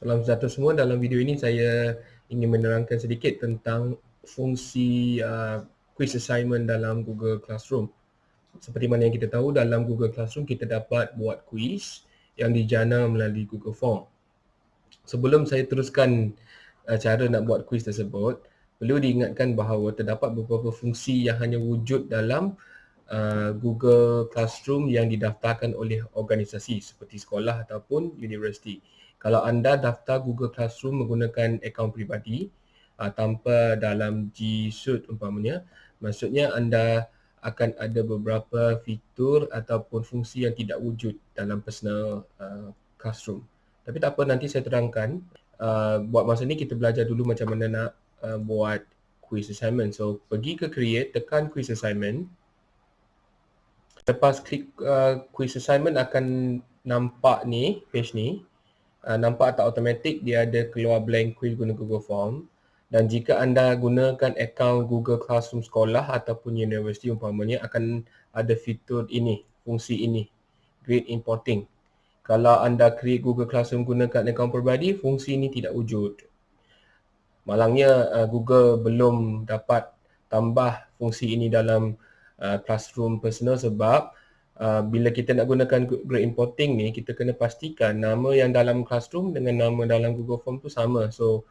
Salam sejahtera semua. Dalam video ini saya ingin menerangkan sedikit tentang fungsi uh, quiz assignment dalam Google Classroom. Seperti mana yang kita tahu dalam Google Classroom kita dapat buat quiz yang dijana melalui Google Form. Sebelum saya teruskan uh, cara nak buat quiz tersebut, perlu diingatkan bahawa terdapat beberapa fungsi yang hanya wujud dalam uh, Google Classroom yang didaftarkan oleh organisasi seperti sekolah ataupun universiti kalau anda daftar Google Classroom menggunakan akaun peribadi uh, tanpa dalam G Suite umpamanya, maksudnya anda akan ada beberapa fitur ataupun fungsi yang tidak wujud dalam personal uh, classroom. Tapi tak apa nanti saya terangkan. Uh, buat masa ni kita belajar dulu macam mana nak uh, buat quiz assignment. So pergi ke create, tekan quiz assignment. Lepas klik uh, quiz assignment akan nampak ni, page ni uh, nampak tak automatik dia ada keluar blank quiz guna Google Form dan jika anda gunakan akaun Google Classroom sekolah ataupun universiti umpamanya akan ada fitur ini, fungsi ini, grade importing. Kalau anda create Google Classroom gunakan akaun peribadi, fungsi ini tidak wujud. Malangnya uh, Google belum dapat tambah fungsi ini dalam uh, Classroom personal sebab uh, bila kita nak gunakan grade importing ni kita kena pastikan nama yang dalam classroom dengan nama dalam Google Form tu sama. So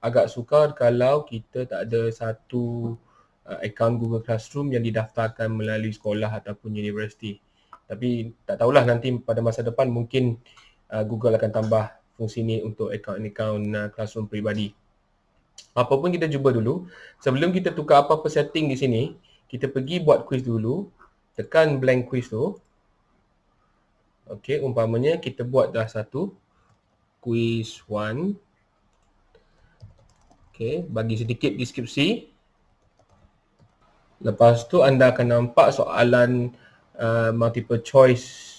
agak sukar kalau kita tak ada satu uh, account Google Classroom yang didaftarkan melalui sekolah ataupun universiti. Tapi tak tahulah nanti pada masa depan mungkin uh, Google akan tambah fungsi ni untuk account-account uh, classroom peribadi. Apa pun kita cuba dulu sebelum kita tukar apa-apa setting di sini kita pergi buat quiz dulu tekan blank quiz tu. Okey, umpamanya kita buat dah satu quiz 1. Okey, bagi sedikit deskripsi. Lepas tu anda akan nampak soalan uh, multiple choice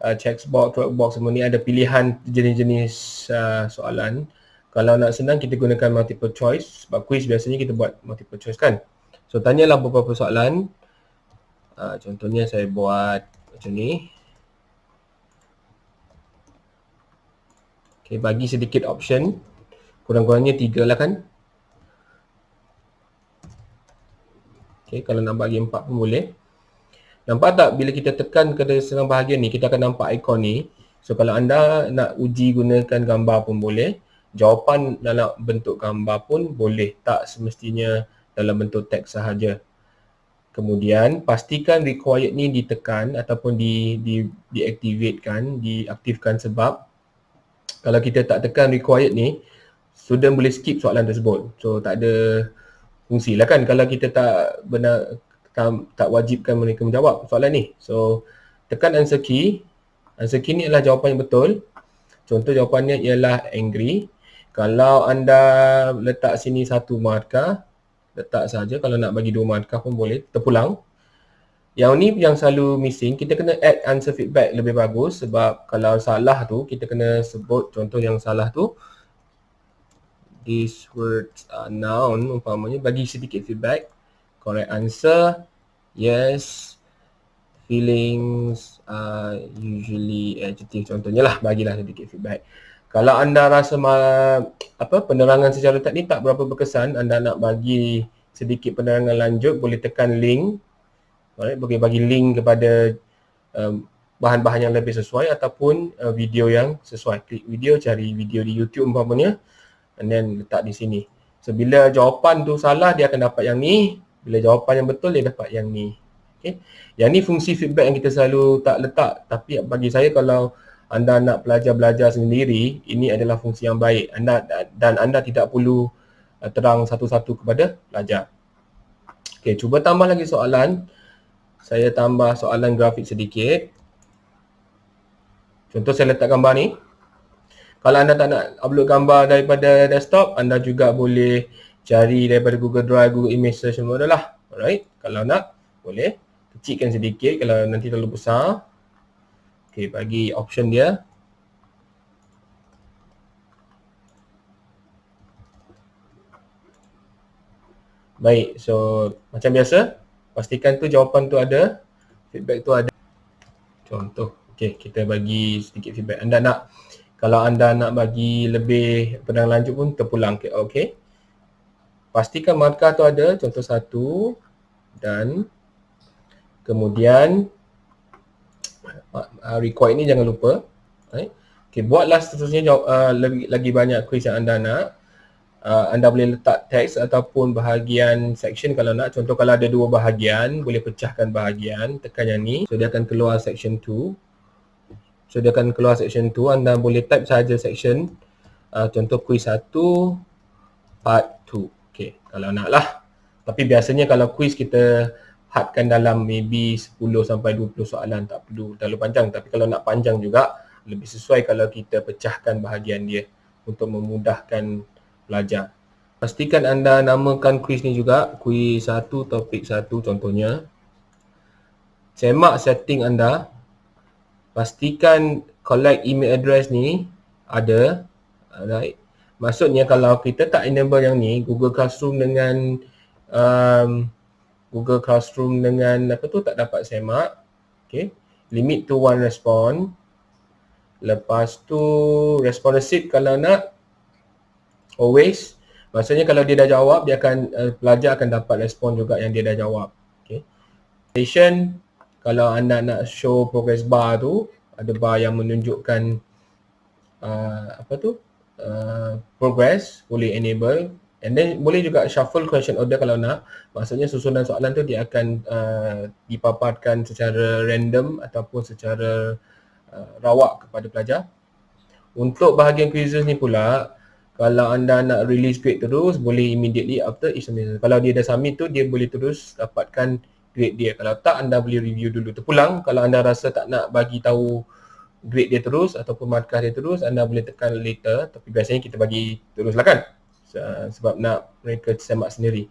uh, checkbox, box semua ni ada pilihan jenis-jenis uh, soalan. Kalau nak senang kita gunakan multiple choice sebab quiz biasanya kita buat multiple choice kan. So tanyalah beberapa soalan Uh, contohnya saya buat macam ni. Okay, bagi sedikit option. Kurang-kurangnya tiga lah kan. Okay, kalau nak bagi empat pun boleh. Nampak tak bila kita tekan ke dalam bahagian ni, kita akan nampak ikon ni. So kalau anda nak uji gunakan gambar pun boleh. Jawapan dalam bentuk gambar pun boleh. Tak semestinya dalam bentuk teks sahaja. Kemudian pastikan required ni ditekan ataupun di di deactivatekan, diaktifkan sebab kalau kita tak tekan required ni student boleh skip soalan tersebut. So tak ada fungsi lah kan kalau kita tak benar tak, tak wajibkan mereka menjawab soalan ni. So tekan answer key. Answer key ni adalah jawapan yang betul. Contoh jawapannya ialah angry. Kalau anda letak sini satu markah, letak saja. Kalau nak bagi dua markah pun boleh. Terpulang. Yang ni yang selalu missing kita kena add answer feedback lebih bagus sebab kalau salah tu kita kena sebut contoh yang salah tu. These words are noun umpamanya bagi sedikit feedback. Correct answer yes. Feelings are usually adjective contohnya lah. Bagilah sedikit feedback kalau anda rasa apa penerangan secara teknik tak berapa berkesan, anda nak bagi sedikit penerangan lanjut, boleh tekan link. Boleh bagi link kepada um, bahan-bahan yang lebih sesuai ataupun uh, video yang sesuai. Klik video, cari video di YouTube umpamanya and then letak di sini. So bila jawapan tu salah dia akan dapat yang ni, bila jawapan yang betul dia dapat yang ni. Okay. Yang ni fungsi feedback yang kita selalu tak letak tapi bagi saya kalau anda nak belajar-belajar sendiri, ini adalah fungsi yang baik anda dan anda tidak perlu uh, terang satu-satu kepada pelajar. Okey, cuba tambah lagi soalan. Saya tambah soalan grafik sedikit. Contoh saya letak gambar ni. Kalau anda tak nak upload gambar daripada desktop, anda juga boleh cari daripada Google Drive, Google Image Search semua adalah. Alright, kalau nak boleh kecilkan sedikit kalau nanti terlalu besar. Okay, bagi option dia. Baik, so macam biasa, pastikan tu jawapan tu ada, feedback tu ada. Contoh, okay, kita bagi sedikit feedback. Anda nak Kalau anda nak bagi lebih penerangan lanjut pun terpulang. Okay. okay. Pastikan markah tu ada, contoh satu dan kemudian uh, record ini jangan lupa. Right. Okay, buatlah seterusnya jawab, uh, lebih, lagi banyak quiz yang anda nak. Uh, anda boleh letak teks ataupun bahagian section kalau nak. Contoh kalau ada dua bahagian, boleh pecahkan bahagian, tekan yang ni. So dia akan keluar section 2. So dia akan keluar section 2. Anda boleh type saja section. Uh, contoh quiz 1, part 2. Okay, kalau nak lah. Tapi biasanya kalau quiz kita hadkan dalam maybe 10 sampai 20 soalan tak perlu terlalu panjang. Tapi kalau nak panjang juga, lebih sesuai kalau kita pecahkan bahagian dia untuk memudahkan pelajar. Pastikan anda namakan kuis ni juga, kuis satu, topik satu contohnya. Semak setting anda. Pastikan collect email address ni ada. Alright. Maksudnya kalau kita tak enable yang ni, Google Classroom dengan um, Google Classroom dengan apa tu tak dapat semak. Okay. Limit to one response. Lepas tu responsive kalau nak always maksudnya kalau dia dah jawab dia akan uh, pelajar akan dapat respon juga yang dia dah jawab. Okay. Station kalau anda nak show progress bar tu ada bar yang menunjukkan uh, apa tu uh, progress boleh enable and then boleh juga shuffle question order kalau nak maksudnya susunan soalan tu dia akan uh, dipaparkan secara random ataupun secara uh, rawak kepada pelajar. Untuk bahagian quizzes ni pula, kalau anda nak release grade terus, boleh immediately after each semester. Kalau dia dah submit tu, dia boleh terus dapatkan grade dia. Kalau tak, anda boleh review dulu. Terpulang, kalau anda rasa tak nak bagi tahu grade dia terus ataupun markah dia terus, anda boleh tekan later. Tapi biasanya kita bagi terus lah kan? Sebab nak mereka semak sendiri.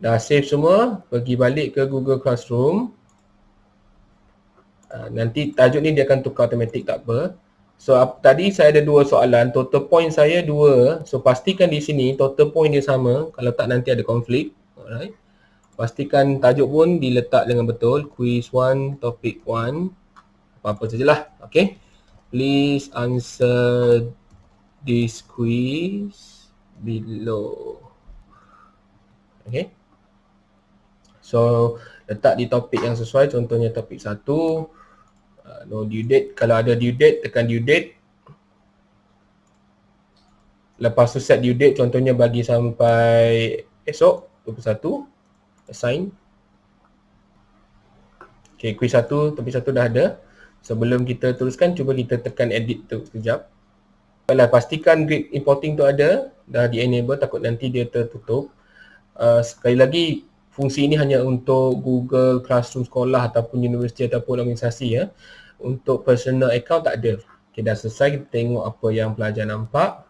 Dah save semua, pergi balik ke Google Classroom. Ah, nanti tajuk ni dia akan tukar automatik tak apa. So uh, tadi saya ada dua soalan, total point saya dua. So pastikan di sini total point dia sama. Kalau tak nanti ada konflik. Alright. Pastikan tajuk pun diletak dengan betul. Quiz 1, topic 1. Apa-apa sajalah. Okay. Please answer this quiz below. Okay. So letak di topik yang sesuai. Contohnya topik 1 uh, no due date kalau ada due date tekan due date lepas tu set due date contohnya bagi sampai esok 21 assign ok quiz 1 topik 1 dah ada sebelum kita teruskan cuba kita tekan edit tu sekejap kalau pastikan grid importing tu ada dah di enable takut nanti dia tertutup uh, sekali lagi fungsi ini hanya untuk Google Classroom sekolah ataupun universiti ataupun organisasi ya. Untuk personal account tak ada. Okay, dah selesai kita tengok apa yang pelajar nampak.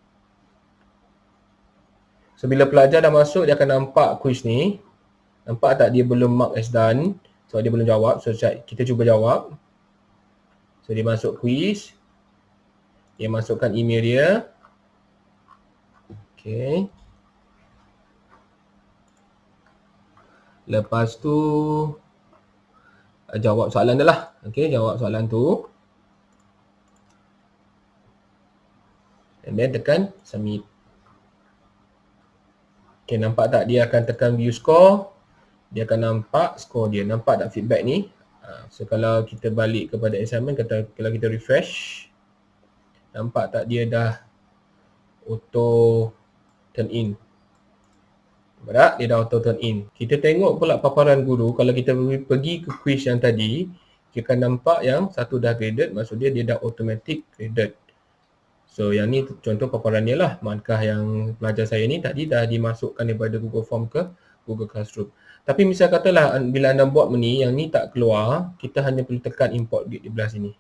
So bila pelajar dah masuk dia akan nampak quiz ni. Nampak tak dia belum mark as done. So dia belum jawab. So kita cuba jawab. So dia masuk quiz. Dia masukkan email dia. Okay. Lepas tu uh, jawab soalan dia lah. Okey, jawab soalan tu. And then tekan submit. Okey, nampak tak dia akan tekan view score. Dia akan nampak score dia. Nampak tak feedback ni? Uh, so kalau kita balik kepada assignment, kata kalau kita refresh. Nampak tak dia dah auto turn in. Berat, dia dah auto turn in. Kita tengok pula paparan guru, kalau kita pergi ke quiz yang tadi, kita akan nampak yang satu dah graded, maksud dia dia dah automatic graded. So yang ni contoh paparan dia lah, markah yang pelajar saya ni tadi dah dimasukkan daripada Google Form ke Google Classroom. Tapi misal katalah bila anda buat ni, yang ni tak keluar, kita hanya perlu tekan import grade di belah sini.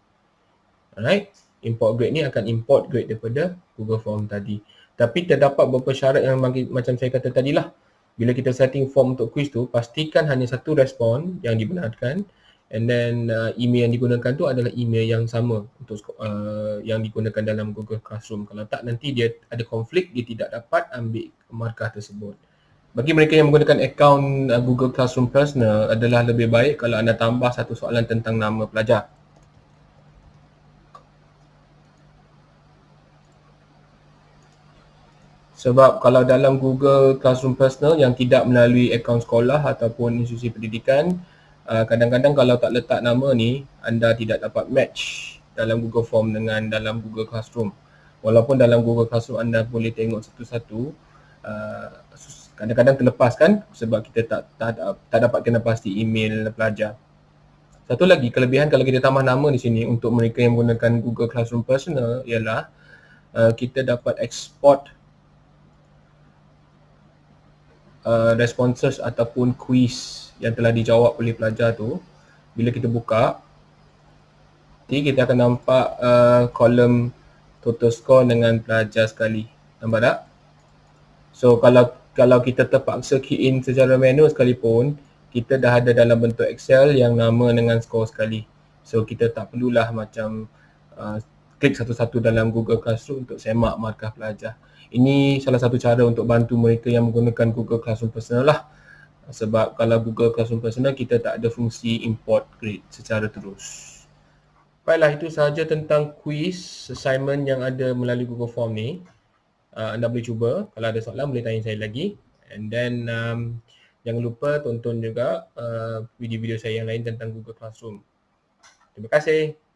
Alright, import grade ni akan import grade daripada Google Form tadi. Tapi terdapat beberapa syarat yang macam saya kata tadi lah bila kita setting form untuk quiz tu pastikan hanya satu respon yang dibenarkan. And then uh, email yang digunakan tu adalah email yang sama untuk uh, yang digunakan dalam Google Classroom. Kalau tak nanti dia ada konflik dia tidak dapat ambil markah tersebut. Bagi mereka yang menggunakan akaun uh, Google Classroom Personal adalah lebih baik kalau anda tambah satu soalan tentang nama pelajar Sebab kalau dalam Google Classroom Personal yang tidak melalui akaun sekolah ataupun institusi pendidikan, uh, kadang-kadang kalau tak letak nama ni, anda tidak dapat match dalam Google Form dengan dalam Google Classroom. Walaupun dalam Google Classroom anda boleh tengok satu-satu, uh, kadang-kadang terlepas kan sebab kita tak, tak, tak dapat kena pasti email pelajar. Satu lagi kelebihan kalau kita tambah nama di sini untuk mereka yang menggunakan Google Classroom Personal ialah uh, kita dapat export uh, responses ataupun quiz yang telah dijawab oleh pelajar tu bila kita buka nanti kita akan nampak uh, kolom total score dengan pelajar sekali. Nampak tak? So kalau kalau kita terpaksa key in secara manual sekalipun kita dah ada dalam bentuk excel yang nama dengan skor sekali. So kita tak perlulah macam uh, klik satu-satu dalam google classroom untuk semak markah pelajar ini salah satu cara untuk bantu mereka yang menggunakan Google Classroom Personal lah. Sebab kalau Google Classroom Personal kita tak ada fungsi import grade secara terus. Baiklah itu sahaja tentang quiz assignment yang ada melalui Google Form ni. Uh, anda boleh cuba. Kalau ada soalan boleh tanya saya lagi. And then um, jangan lupa tonton juga uh, video-video saya yang lain tentang Google Classroom. Terima kasih.